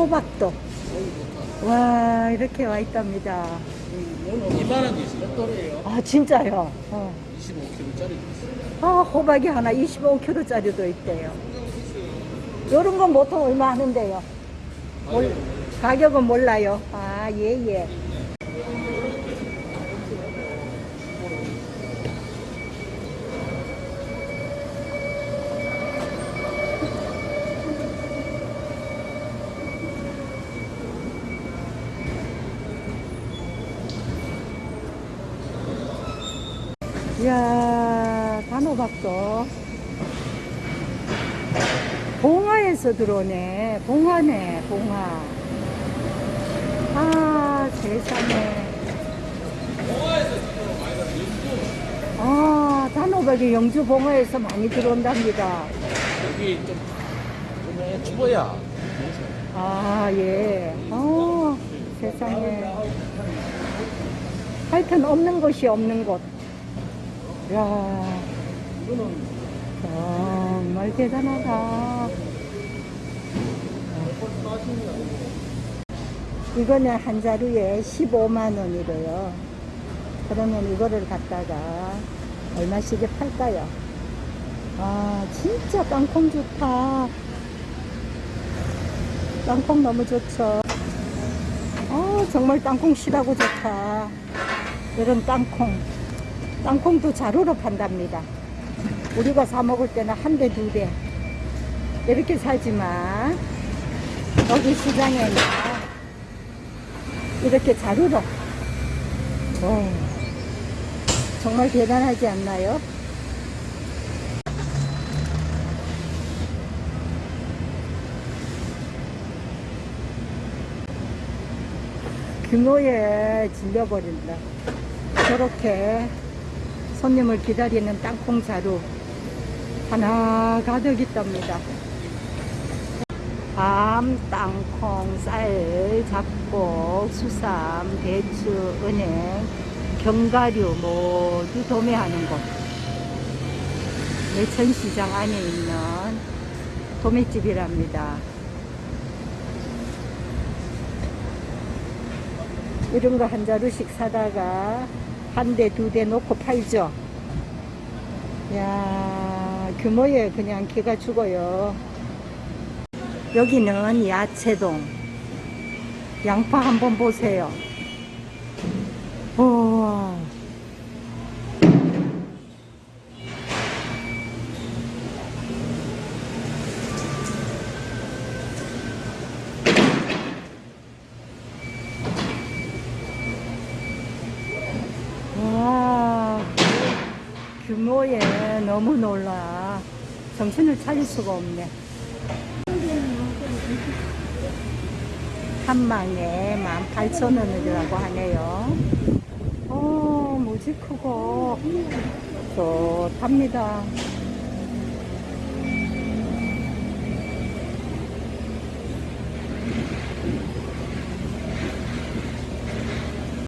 호박도. 와, 이렇게 와 있답니다. 오늘 이만한 게 있어요. 또래요. 아, 진짜요? 어. 25kg짜리 있어요. 아, 호박이 하나 25kg짜리도 있대요. 요런 건 보통 얼마 하는데요? 몰, 가격은 몰라요. 아, 예, 예. 이야, 단호박도. 봉화에서 들어오네. 봉화네, 봉화. 아, 세상에. 아, 단호박이 영주 봉화에서 많이 들어온답니다. 여기 좀, 좀 추워야. 아, 예. 어, 세상에. 하여튼 없는 곳이 없는 곳. 야 정말 대단하다. 이거는 한 자루에 15만 원이래요. 그러면 이거를 갖다가 얼마씩에 팔까요? 아, 진짜 땅콩 좋다. 땅콩 너무 좋죠. 어, 정말 땅콩 실하고 좋다. 이런 땅콩. 땅콩도 자루로 판답니다. 우리가 사 먹을 때는 한 대, 두 대. 이렇게 사지만, 여기 시장에는 이렇게 자루로. 오, 정말 대단하지 않나요? 규모에 질려버린다. 저렇게 손님을 기다리는 땅콩 자루 하나 가득 있답니다. 밤, 땅콩, 쌀, 잡곡, 수삼, 배추, 은행, 견과류 모두 도매하는 곳. 매천시장 안에 있는 도매집이랍니다. 이런 거 한 자루씩 사다가 한 대, 두 대 놓고 팔죠. 야 규모에 그냥 기가 죽어요. 여기는 야채동. 양파 한번 보세요. 우와. 와, 규모에 너무 놀라. 정신을 차릴 수가 없네. 한 망에 18,000원이라고 하네요. 어, 무지 크고 좋답니다.